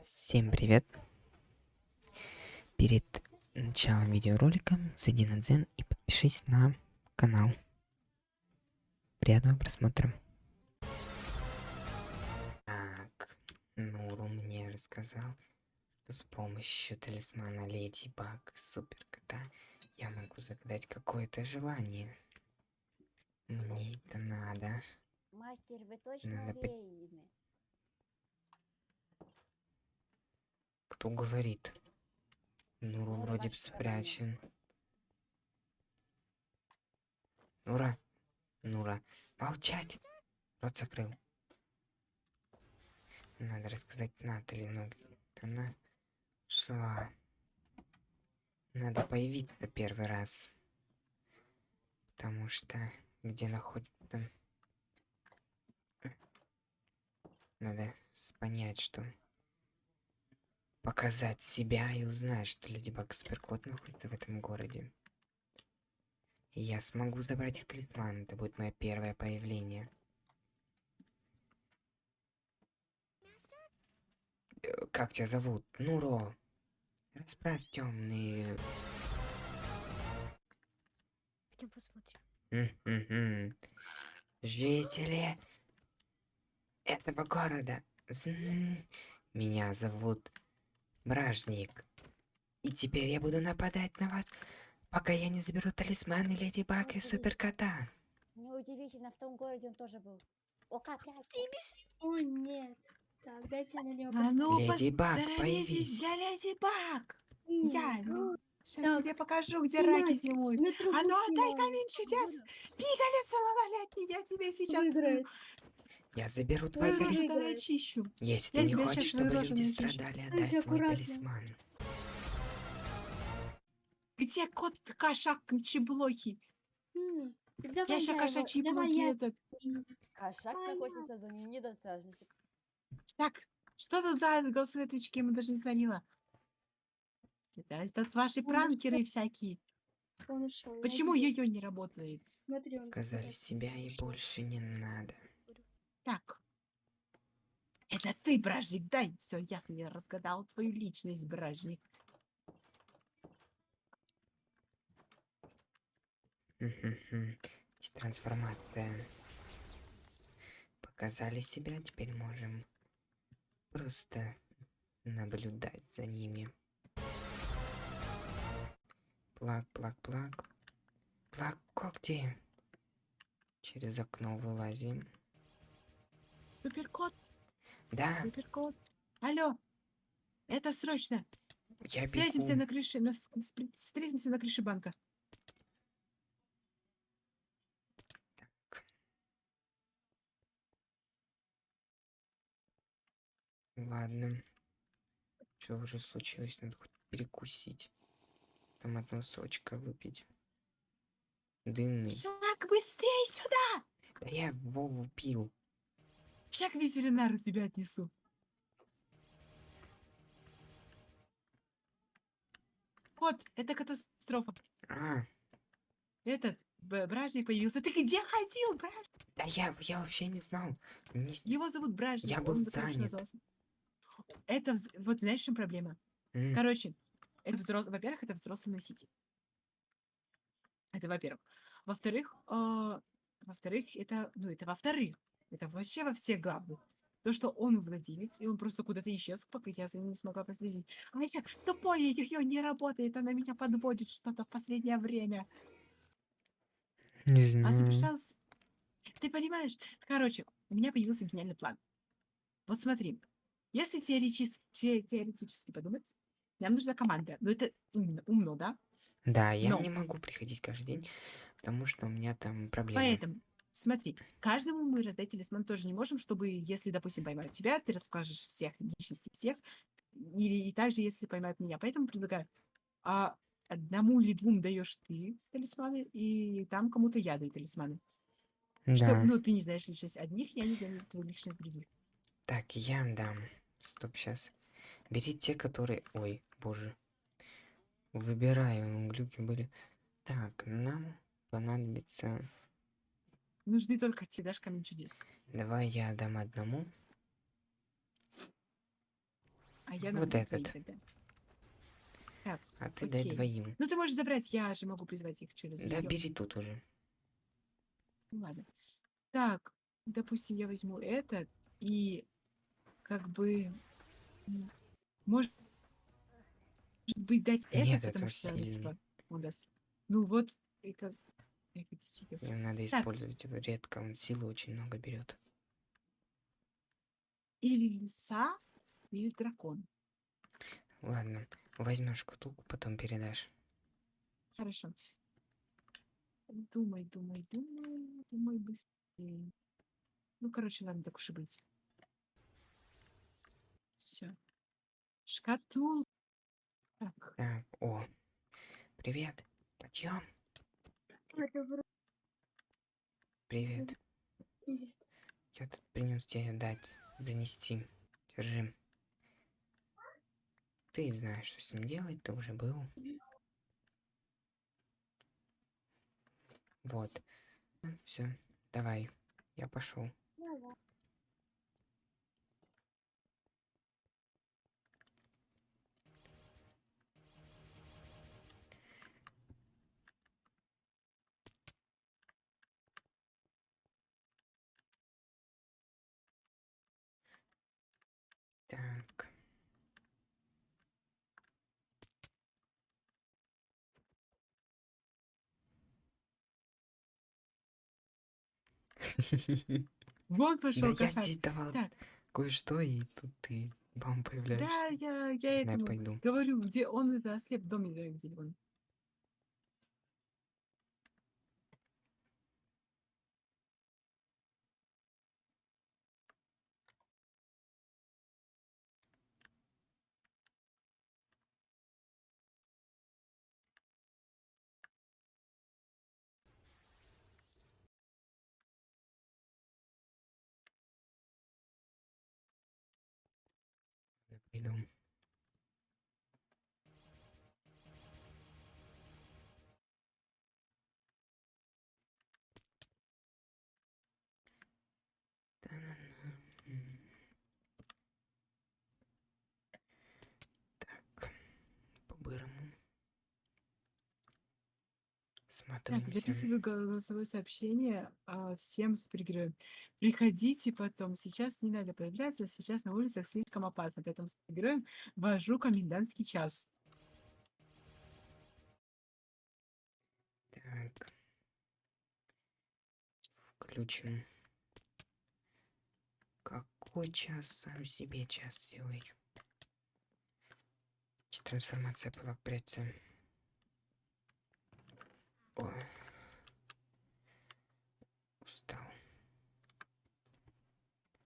Всем привет! Перед началом видеоролика зайди на Дзен и подпишись на канал. Приятного просмотра. Так, Нуру мне рассказал, что с помощью талисмана Леди Баг Супер Кота я могу загадать какое-то желание. Мне это надо. Мастер, вы точно Надо Кто говорит? Нуру Нура вроде бы спрячен. Нура! Нура! Молчать! Рот закрыл. Надо рассказать Натали, но она шла. Надо появиться первый раз. Потому что где находится... Надо понять, что показать себя и узнать, что Леди Баг Суперкот находится в этом городе. И я смогу забрать их талисман. Это будет мое первое появление. Э, Как тебя зовут? Нуро. Расправь темные. Пойдем посмотрим. Жители этого города. Меня зовут Бражник. И теперь я буду нападать на вас, пока я не заберу талисманы Леди Баг и Суперкота. Неудивительно, в том городе он тоже был. О, как Ой, нет. Так, дайте на него А ну, Леди Баг, появись. я Леди Баг. Я Ну, сейчас так, тебе покажу, где снимай. раки зимуют. А ну, отдай камень чудес. Пигалица малолетний, я тебе сейчас Выиграет. Я заберу твой твою талисман. рожу начищу. Если Я ты не хочешь, чтобы твою люди страдали, отдай свой аккуратно. талисман. Где кот кошак чеблоки? Давай Я его- кошачьи блоки я этот. Кошак находится за недосяжностью. Так, что тут за голосовые тычки? Ему даже не звонила. Это, это ваши Он пранкеры всякие. Почему йо-йо не работает? Куда-то себя и больше не надо. Так. Это ты, бражник, дай. Все, ясно, я разгадал твою личность, бражник. Трансформация. Показали себя, теперь можем просто наблюдать за ними. Плак, плак, плак. Плак, когти. Через окно вылазим. Суперкот, Да, суперкот. Алло, это срочно. я Встретимся бегу. на крыше, на встретимся на крыше банка. Ладно. Что уже случилось? Надо хоть перекусить. Там одного сочка выпить. Дынный. Шаг быстрее сюда! Да я Вову пил. Шаг к ветеринару тебя отнесу. Кот, это катастрофа. А, Этот бражник появился. Ты где ходил, бражник? да я, я вообще не знал. Не- Его зовут бражник. Я был он, занят. Это, вот знаешь, в чем проблема? М, Короче, это взрослый, во-первых, это взрослый носитель. Это во-первых. Во-вторых, а, во-вторых, это, ну, это во-вторых. Это вообще во всех главных. То, что он владелец, и он просто куда-то исчез, пока я за ним не смогла последить. А я тупое ее не работает, она меня подводит что-то в последнее время. Не А знаю. совершался... Ты понимаешь? Короче, у меня появился гениальный план. Вот смотри, если теоретически, те- теоретически подумать, нам нужна команда. Ну, это умно, умно, да? Да, я Но. не могу приходить каждый день, потому что у меня там проблемы. Поэтому, смотри, каждому мы раздать талисман тоже не можем, чтобы, если, допустим, поймают тебя, ты расскажешь всех, личности всех, или и также, если поймают меня. Поэтому предлагаю, а одному или двум даешь ты талисманы, и там кому-то я даю талисманы. Да. ну, ты не знаешь личность одних, я не знаю твою личность других. Так, я дам. Стоп, сейчас. Бери те, которые... Ой, боже. Выбираю, глюки были. Так, нам понадобится... Нужны только те, дашь камень чудес. Давай я дам одному. А я Вот наберу твои этот. Так, А ты дай окей. двоим. ну ты можешь забрать, я же могу призвать их через Да, её. бери тут уже. Ну ладно. Так, допустим, я возьму этот и как бы может быть дать Нет, это, потому это что ну, сильный. типа он даст. Ну вот и как надо Так. использовать его редко, он силы очень много берет. или лиса, или дракон. Ладно, возьмешь шкатулку, потом передашь. Хорошо. Думай, думай, думай, думай быстрее. Ну, короче, ладно, так уж и быть. Все. Шкатул. Так, Так, о. Привет. Подъем. Привет. привет. Я тут принес тебе дать, занести. Держи. Ты знаешь, что с ним делать, ты уже был. Вот. Все, давай. Я пошел. Так. вон Да пошел я здесь давал кое-что, и тут ты, бам, да, появляешься. я, я Ладно, я этому пойду. говорю, где он это ослеп доме, да, где он. Я Так, записываю голосовое сообщение а, всем супергероям. Приходите потом. Сейчас не надо появляться, сейчас на улицах слишком опасно. Поэтому супергероям вожу комендантский час. Так. Включим. Какой час сам себе час сделай? Трансформация была в прицеле. or